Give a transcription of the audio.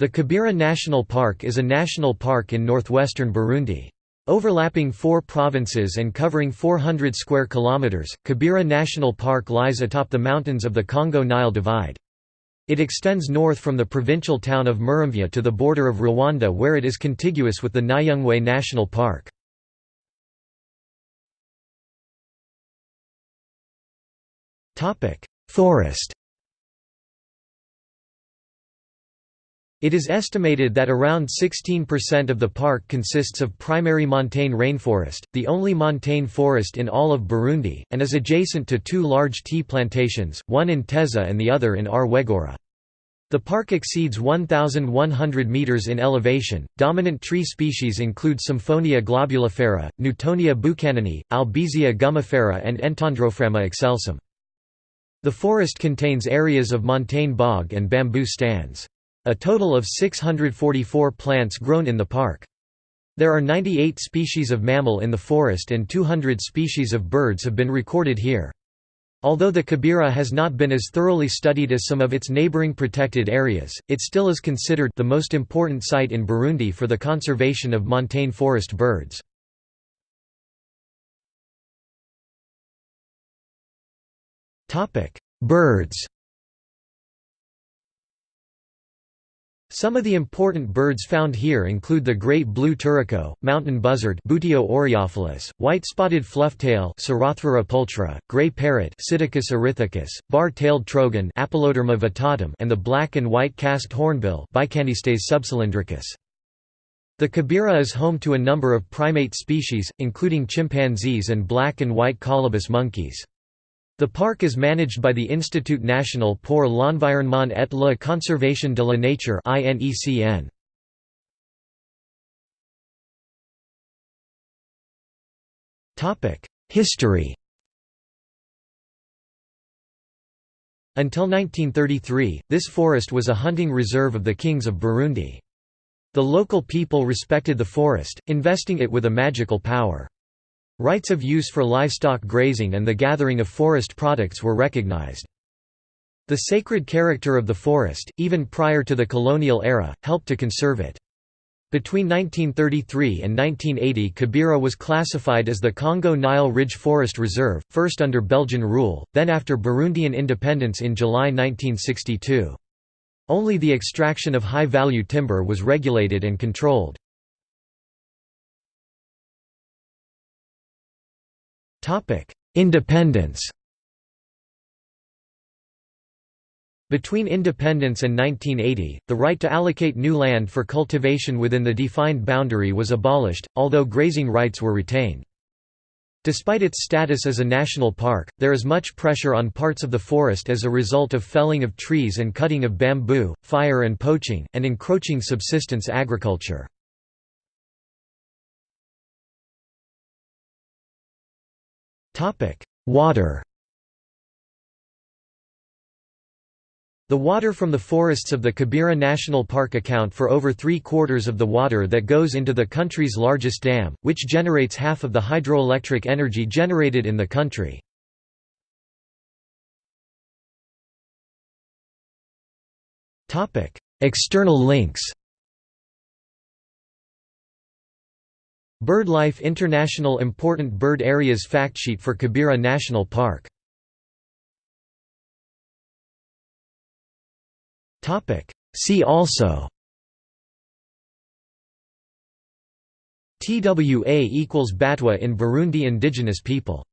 The Kibira National Park is a national park in northwestern Burundi. Overlapping four provinces and covering 400 square kilometers, Kibira National Park lies atop the mountains of the Congo-Nile Divide. It extends north from the provincial town of Muramvya to the border of Rwanda where it is contiguous with the Nyungwe National Park. Forest It is estimated that around 16% of the park consists of primary montane rainforest, the only montane forest in all of Burundi, and is adjacent to two large tea plantations, one in Teza and the other in Rwegura. The park exceeds 1,100 meters in elevation. Dominant tree species include Symphonia globulifera, Newtonia buchanani, Albizia gummifera, and Entandrophragma excelsum. The forest contains areas of montane bog and bamboo stands. A total of 644 plants grown in the park. There are 98 species of mammal in the forest and 200 species of birds have been recorded here. Although the Kibira has not been as thoroughly studied as some of its neighboring protected areas, it still is considered the most important site in Burundi for the conservation of montane forest birds. Birds Some of the important birds found here include the great blue turaco, mountain buzzard Buteo white-spotted flufftail pulchra, gray parrot bar-tailed trogon and the black and white casqued hornbill Bycanistes subcylindricus. The Kibira is home to a number of primate species, including chimpanzees and black and white colobus monkeys. The park is managed by the Institut National pour l'Environnement et la Conservation de la Nature INECN. History Until 1933, this forest was a hunting reserve of the kings of Burundi. The local people respected the forest, investing it with a magical power. Rights of use for livestock grazing and the gathering of forest products were recognized. The sacred character of the forest, even prior to the colonial era, helped to conserve it. Between 1933 and 1980 Kibira was classified as the Congo-Nile Ridge Forest Reserve, first under Belgian rule, then after Burundian independence in July 1962. Only the extraction of high-value timber was regulated and controlled. Independence Between independence and 1980, the right to allocate new land for cultivation within the defined boundary was abolished, although grazing rights were retained. Despite its status as a national park, there is much pressure on parts of the forest as a result of felling of trees and cutting of bamboo, fire and poaching, and encroaching subsistence agriculture. Water. The water from the forests of the Kibira National Park account for over three-quarters of the water that goes into the country's largest dam, which generates half of the hydroelectric energy generated in the country. External links BirdLife International Important Bird Areas Factsheet for Kibira National Park. See also TWA equals Batwa in Burundi Indigenous people